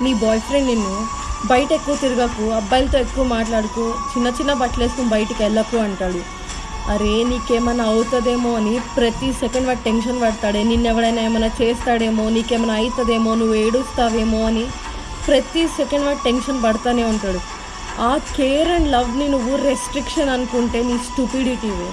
నీ boy friend నిన్ను బయట ఎక్కువ తిరగకు అబ్బాయిలతో ఎక్కువ మాట్లాడుకు చిన్న చిన్న బట్టలు వేసుకుని బయటికి వెళ్ళకు అంటాడు. అరే నీకేమైనా అవుతుందేమో అని ప్రతి సెకండ్ వాడు టెన్షన్ పడతాడే. నిన్ను ఎవడైనా ఏమైనా చేస్తాడేమో నీకేమైనా అవుతుందేమో నువ్వు ఏడుస్తావేమో అని ప్రతి సెకండ్ వాడు టెన్షన్ పడతానే ఉంటాడు. ఆ కేర్ అండ్ లవ్ని నువ్వు రెస్ట్రిక్షన్ అనుకుంటే నీ స్టూపిడిటీవే